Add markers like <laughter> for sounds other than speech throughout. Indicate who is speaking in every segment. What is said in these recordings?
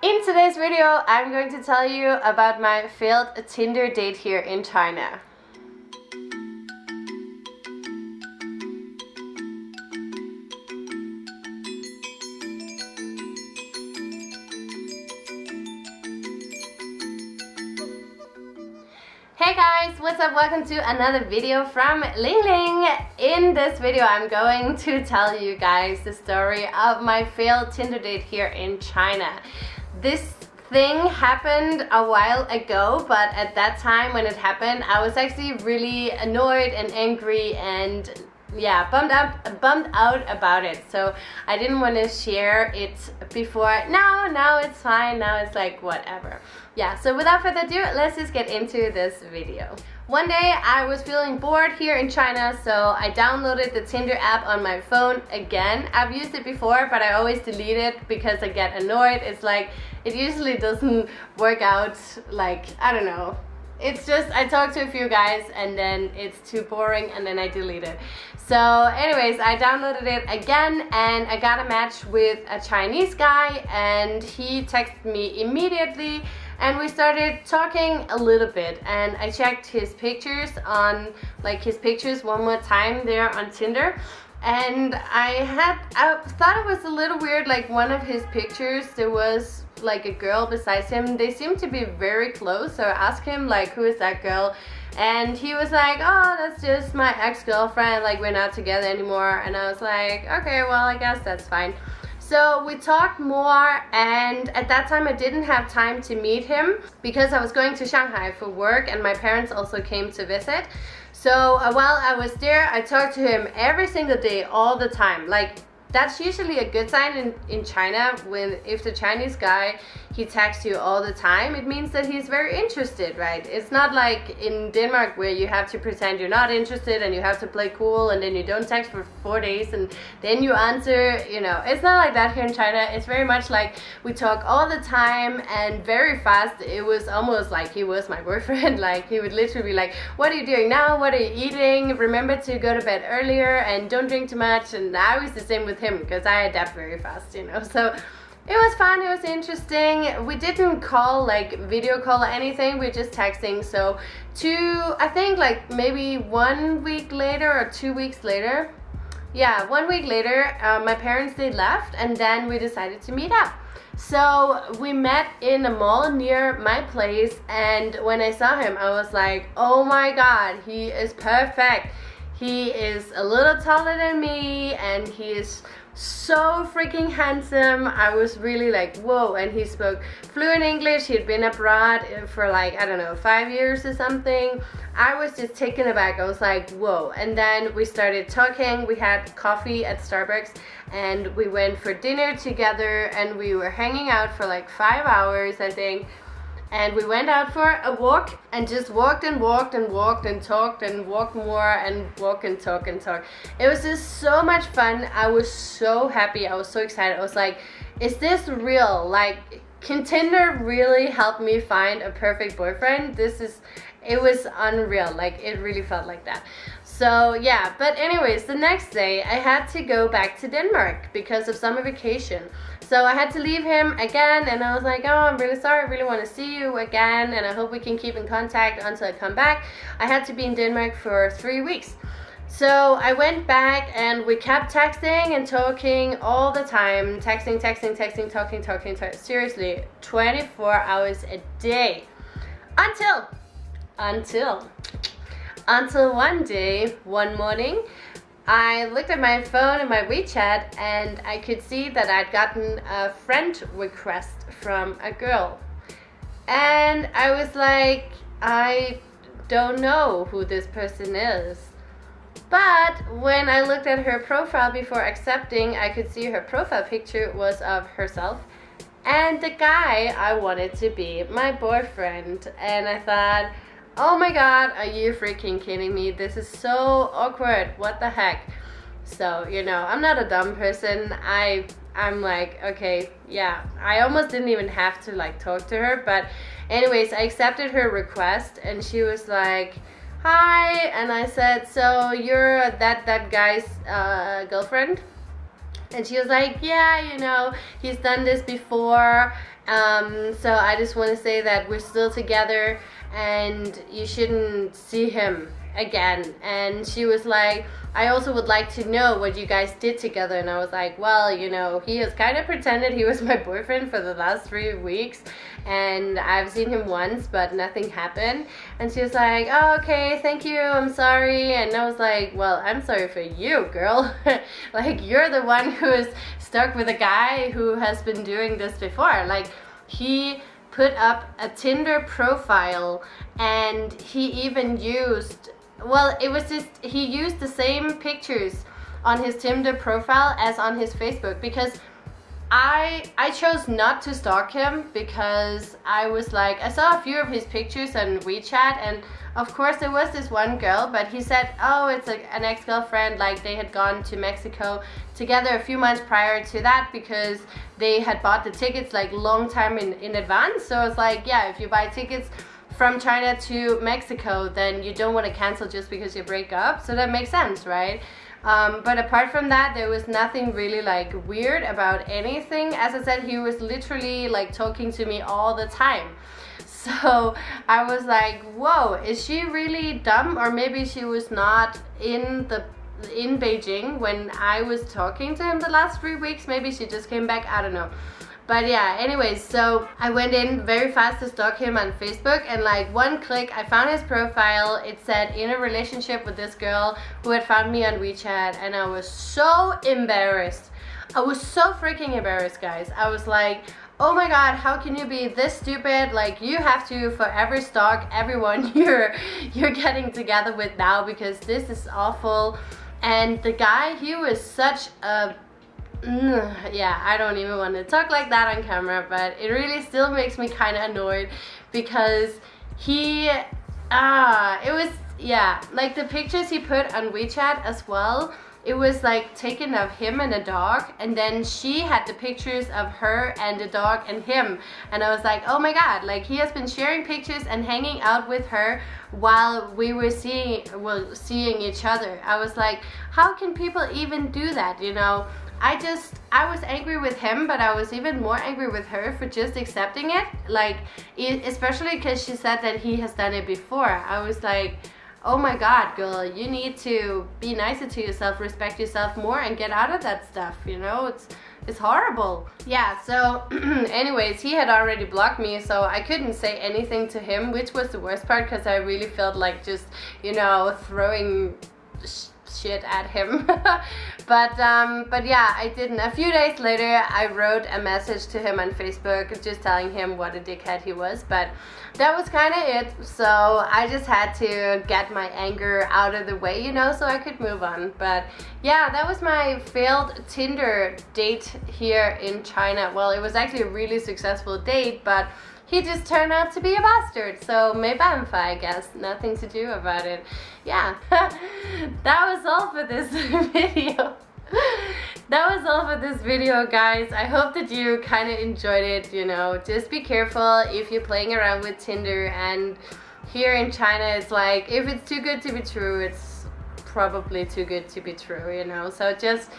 Speaker 1: In today's video, I'm going to tell you about my failed Tinder date here in China. Hey guys, what's up? Welcome to another video from Ling Ling. In this video, I'm going to tell you guys the story of my failed Tinder date here in China. This thing happened a while ago, but at that time when it happened, I was actually really annoyed and angry and yeah bummed out bummed out about it. So i didn't want to share it before. Now now it's fine. Now it's like whatever. Yeah so without further ado let's just get into this video one day I was feeling bored here in China so I downloaded the Tinder app on my phone again. I've used it before but I always delete it because I get annoyed. It's like it usually doesn't <laughs> work out like I don't know it's just I talked to a few guys and then it's too boring and then I delete it. So anyways, I downloaded it again and I got a match with a Chinese guy and he texted me immediately and we started talking a little bit and I checked his pictures on like his pictures one more time there on Tinder. And I had I thought it was a little weird like one of his pictures there was like a girl besides him. They seemed to be very close so I asked him like who is that girl? And he was like oh that's just my ex-girlfriend like we're not together anymore. And I was like okay well I guess that's fine so we talked more and at that time I didn't have time to meet him because I was going to Shanghai for work and my parents also came to visit. So uh, while I was there, I talked to him every single day, all the time. Like that's usually a good sign in, in China when if the Chinese guy he texts you all the time it means that he's very interested right? It's not like in Denmark where you have to pretend you're not interested and you have to play cool and then you don't text for four days and then you answer you know. It's not like that here in China. It's very much like we talk all the time and very fast. It was almost like he was my boyfriend. <laughs> Like he would literally be like what are you doing now? What are you eating? Remember to go to bed earlier and don't drink too much. And I was the same with him because I adapt very fast, you know. <laughs> So it was fun, it was interesting. We didn't call like video call or anything, we are just texting. So two, I think like maybe one week later or two weeks later, yeah, one week later, uh, my parents they left and then we decided to meet up. So we met in a mall near my place and when I saw him I was like, oh my god, he is perfect. He is a little taller than me and he is so freaking handsome. I was really like, whoa. And he spoke fluent English. He'd been abroad for like, I don't know, five years or something. I was just taken aback. I was like, whoa. And then we started talking. We had coffee at Starbucks and we went for dinner together and we were hanging out for like five hours, I think and we went out for a walk and just walked and walked and walked and talked and walked more and walk and talk and talk it was just so much fun. I was so happy. I was so excited. I was like is this real? Like can tinder really help me find a perfect boyfriend? This is it was unreal. Like it really felt like that so yeah but anyways the next day i had to go back to denmark because of summer vacation so I had to leave him again and I was like, oh, I'm really sorry, I really want to see you again and I hope we can keep in contact until I come back. I had to be in Denmark for three weeks. So I went back and we kept texting and talking all the time. Texting, texting, texting, talking, talking, talking. Seriously, 24 hours a day. Until, until, until one day, one morning, I looked at my phone and my WeChat and I could see that I'd gotten a friend request from a girl. And I was like, I don't know who this person is. But when I looked at her profile before accepting, I could see her profile picture was of herself and the guy I wanted to be my boyfriend. And I thought, Oh my god, are you freaking kidding me? This is so awkward. What the heck? So, you know, I'm not a dumb person. I I'm like, okay, yeah. I almost didn't even have to like talk to her, but anyways, I accepted her request and she was like, "Hi." And I said, "So, you're that that guy's uh, girlfriend?" And she was like, "Yeah, you know, he's done this before." Um, so I just want to say that we're still together and you shouldn't see him again. And she was like, I also would like to know what you guys did together. And I was like, well, you know, he has kind of pretended he was <laughs> my boyfriend for the last three weeks. And I've seen him once, but nothing happened. And she was like, oh, okay, thank you, I'm sorry. And I was like, well, I'm sorry for you, girl. <laughs> like, you're the one who is stuck with a guy who has been doing this before. Like, he put up a Tinder profile and he even used well it was just he used the same pictures on his Tinder profile as on his Facebook because I I chose not to stalk him because I was like I saw a few of his pictures on WeChat and of course there was this one girl but he said oh it's a, an ex-girlfriend like they had gone to Mexico together a few months prior to that because they had bought the tickets like long time in, in advance so it's like yeah if you buy tickets from China to Mexico, then you don't want to cancel just because you break up. So that makes sense, right? Um, but apart from that, there was nothing really like weird about anything. As I said, he was literally like talking to me all the time. <laughs> So I was like, whoa, is she really dumb? Or maybe she was not in the in Beijing when I was talking to him the last three weeks. Maybe she just came back, I don't know. But yeah, anyways, so I went in very fast to stalk him on Facebook and like one click, I found his profile. It said in a relationship with this girl who had found me on WeChat and I was so embarrassed. I was so freaking embarrassed, guys. I was like, oh my god how can you be this stupid like you have to forever stalk everyone <laughs> you're you're getting together with now because this is awful and the guy he was such a <sighs> yeah, I don't even want to talk like that on camera, but it really still makes me kind of annoyed because he, ah, it was, yeah, like the pictures he put on WeChat as well, it was like taken of him and a dog and then she had the pictures of her and the dog and him and I was like oh my god like he has been sharing pictures and hanging out with her while we were seeing well seeing each other. I was like how can people even do that you know I just, I was angry with him, but I was even more angry with her for just accepting it. Like, especially because she said that he has done it before. I was like, oh my god, girl, you need to be nicer to yourself, respect yourself more, and get out of that stuff, you know? It's, it's horrible. Yeah, so <clears throat> anyways, he had already blocked me, so I couldn't say anything to him, which was the worst part because I really felt like just, you know, throwing shit at him. <laughs> But um, but yeah I didn't. A few days later I wrote a message to him on Facebook just telling him what a dickhead he was but that was kind of it. So I just had to get my anger out of the way you know so I could move on. But yeah that was my failed Tinder date here in China. Well it was actually a really successful date but he just turned out to be a bastard. So fine, I guess. Nothing to do about it. Yeah, <laughs> that was all for this <laughs> video. that was all for this video guys i hope that you kind of enjoyed it you know just be careful if you're playing around with tinder and here in china it's like if it's too good to be true it's probably too good to be true you know so just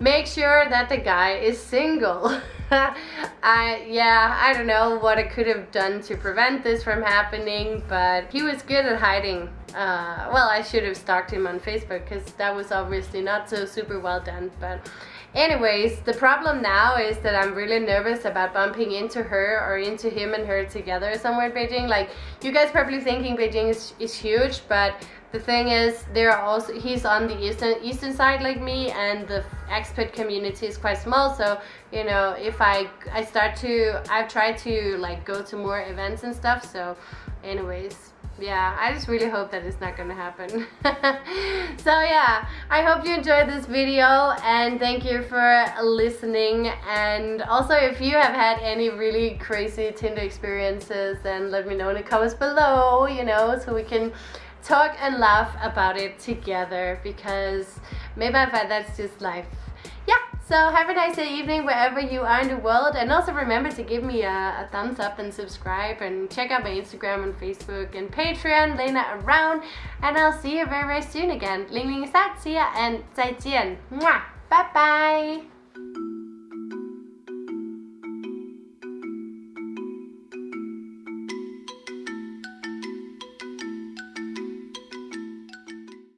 Speaker 1: make sure that the guy is single. <laughs> I yeah I don't know what I could have done to prevent this from happening but he was good at hiding uh, well I should have stalked him on Facebook because that was obviously not so super well done but anyways the problem now is that I'm really nervous about bumping into her or into him and her together somewhere in Beijing. Like you guys probably thinking Beijing is, is huge but the thing is there are also he's on the eastern eastern side like me and the expat community is quite small. So you know if i i start to i've tried to like go to more events and stuff. So anyways yeah i just really hope that it's not gonna happen <laughs> so yeah i hope you enjoyed this video and thank you for listening and also if you have had any really crazy tinder experiences then let me know in the comments below you know so we can talk and laugh about it together because maybe I find that's just life. So have a nice evening wherever you are in the world and also remember to give me a, a thumbs up and subscribe and check out my Instagram and Facebook and Patreon, Lena Around and I'll see you very very soon again. Ling Ling is out, see ya and 再见. Mwah! Bye bye!